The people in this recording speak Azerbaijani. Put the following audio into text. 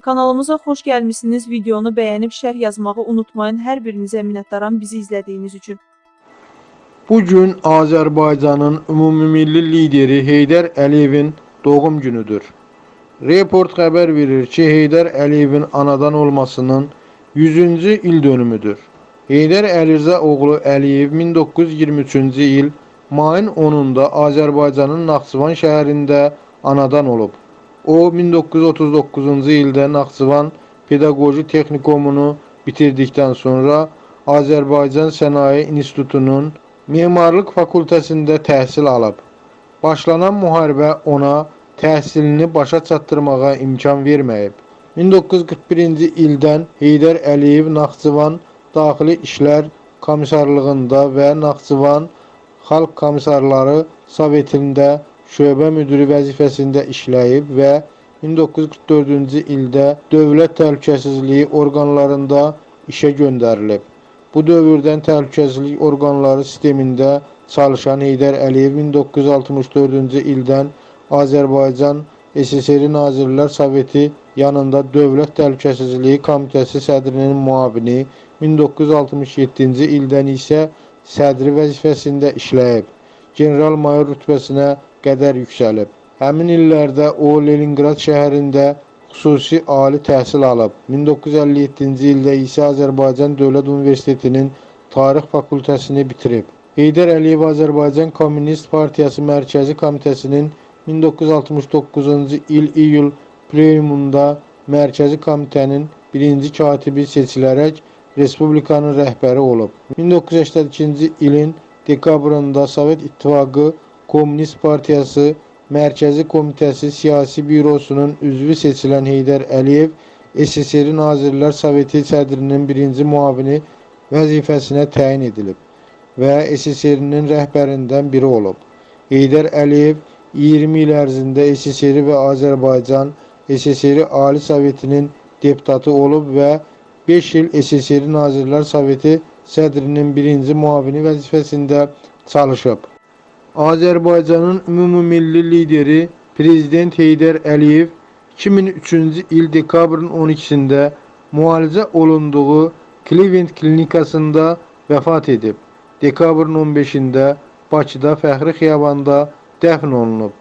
Kanalımıza xoş gəlmisiniz. Videonu bəyənib şərh yazmağı unutmayın. Hər birinizə minnətdaram bizi izlədiyiniz üçün. Bugün Azərbaycanın ümumilli lideri Heydər Əliyevin doğum günüdür. Report xəbər verir ki, Heydər Əliyevin anadan olmasının 100-cü il dönümüdür. Heydər Əlirza oğlu Əliyev 1923-cü il mayın 10-da Azərbaycanın Naxçıvan şəhərində anadan olub. O 1939-cu ildə Naxçıvan Pedaqoji Texnikumunu bitirdikdən sonra Azərbaycan Sənaye İnstitutunun Memarlıq fakültəsində təhsil alıb. Başlanan müharibə ona təhsilini başa çatdırmağa imkan verməyib. 1941-ci ildən Heydər Əliyev Naxçıvan Daxili İşlər Komissarlığında və Naxçıvan Xalq Komissarları Sovetində şöbə müdiri vəzifəsində işləyib və 1944-cü ildə Dövlət Təhlükəsizliyi orqanlarında işə göndərilib. Bu dövrdən təhlükəsizlik orqanları sistemində çalışan Heydər Əliyev 1964-cü ildən Azərbaycan SSR Nazirlər Soveti yanında Dövlət Təhlükəsizliyi Komitəsi sədrinin müavini, 1967-ci ildən isə sədri vəzifəsində işləyib. General-mayor rütbəsinə qədər yüksəlib. Həmin illərdə o Leninqrad şəhərində xüsusi ali təhsil alıb. 1957-ci ildə isə Azərbaycan Dövlət Universitetinin Tarix fakültəsini bitirib. Heydər Əliyev Azərbaycan Kommunist Partiyası Mərkəzi Komitəsinin 1969-cu il iyul plenumunda Mərkəzi Komitənin birinci katibi seçilərək Respublikanın rəhbəri olub. 1982-ci ilin dekabrında Sovet İttifaqı Komünist Partiyası Mərkəzi Komitəsi Siyasi Bürosunun üzvü seçilən Heydər Əliyev SSR Nazirlər Soveti sədrinin birinci müavini vəzifəsinə təyin edilib və SSR-nin rəhbərindən biri olub. Heydər Əliyev 20 il ərzində SSR və Azərbaycan SSR Ali Sovetinin deputatı olub və 5 il SSR Nazirlər Soveti sədrinin birinci müavini vəzifəsində çalışıb. Azərbaycanın ümumilli lideri Prezident Heydər Əliyev 2003-cü il dekabrın 12-sində müalicə olunduğu Cleveland klinikasında vəfat edib. Dekabrın 15-də Bakıda Fəxri Xiyabanda dəfn olunub.